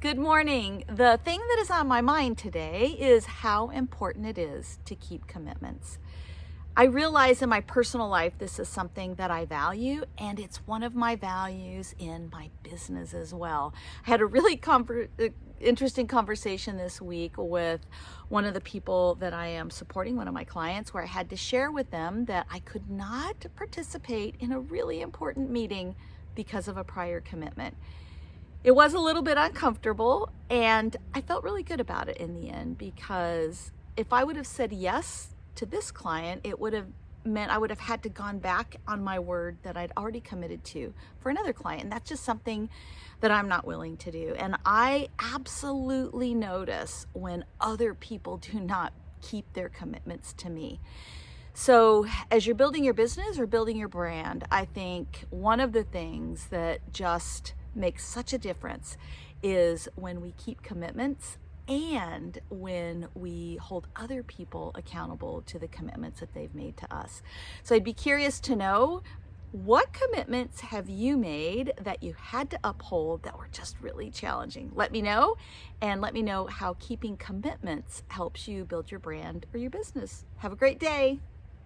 Good morning. The thing that is on my mind today is how important it is to keep commitments. I realize in my personal life this is something that I value and it's one of my values in my business as well. I had a really uh, interesting conversation this week with one of the people that I am supporting, one of my clients, where I had to share with them that I could not participate in a really important meeting because of a prior commitment. It was a little bit uncomfortable and I felt really good about it in the end because if I would have said yes to this client, it would have meant I would have had to gone back on my word that I'd already committed to for another client. And that's just something that I'm not willing to do. And I absolutely notice when other people do not keep their commitments to me. So as you're building your business or building your brand, I think one of the things that just makes such a difference is when we keep commitments and when we hold other people accountable to the commitments that they've made to us. So I'd be curious to know what commitments have you made that you had to uphold that were just really challenging? Let me know and let me know how keeping commitments helps you build your brand or your business. Have a great day.